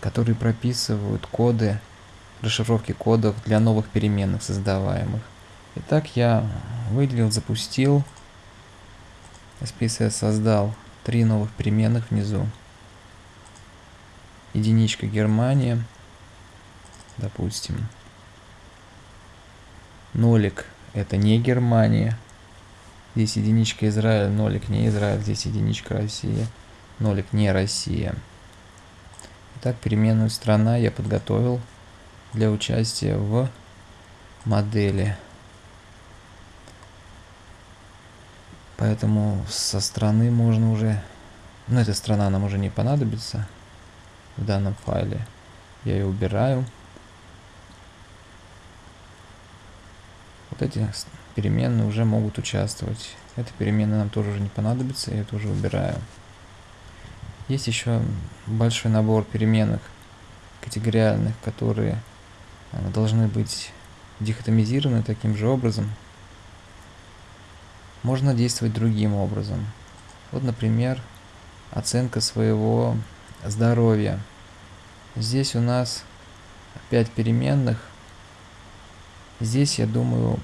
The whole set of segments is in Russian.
которые propисывают коды, расшифровки кодов для новых переменных создаваемых. Итак, я выделил, запустил, SPSS создал три новых переменных внизу. Единичка Германия, допустим. Нолик это не Германия. Здесь единичка Израиль, нолик не Израиль, здесь единичка Россия, нолик не Россия. Итак, переменную страна я подготовил для участия в модели. Поэтому со страны можно уже... Ну, эта страна нам уже не понадобится в данном файле. Я ее убираю. Вот эти переменные уже могут участвовать. Эта переменная нам тоже уже не понадобится, я тоже убираю. Есть еще большой набор переменных категориальных, которые э, должны быть дихотомизированы таким же образом. Можно действовать другим образом. Вот, например, оценка своего здоровья. Здесь у нас 5 переменных. Здесь, я думаю,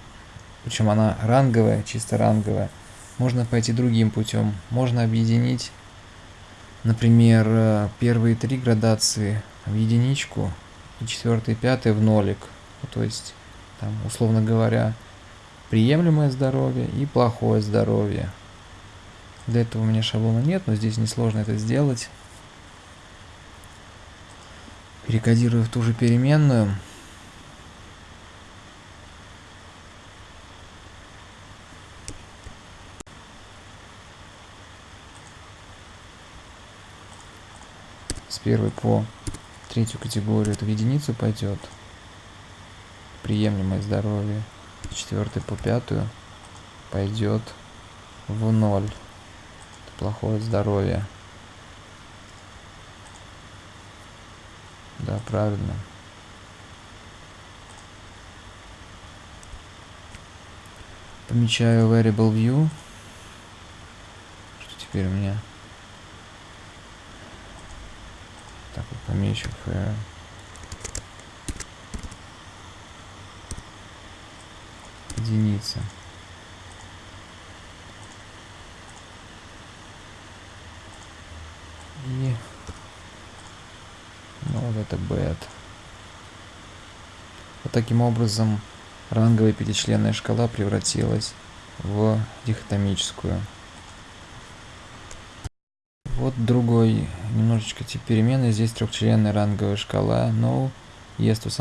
причем она ранговая, чисто ранговая, можно пойти другим путем. Можно объединить Например, э, первые три градации в единичку и четвертый, пятый в нолик. То есть, там, условно говоря, приемлемое здоровье и плохое здоровье. Для этого у меня шаблона нет, но здесь несложно это сделать. Перекодирую в ту же переменную. С первой по третью категорию. Это в единицу пойдет приемлемое здоровье. С четвертой по пятую пойдет в ноль. Это плохое здоровье. Да правильно. Помечаю variable view что теперь у меня Так вот помечу F. Единица. И ну вот это bed. Вот таким образом ранговая пятичленная шкала превратилась в дихотомическую. Вот другой немножечко тип перемены. Здесь трехчленная ранговая шкала. No, yes to some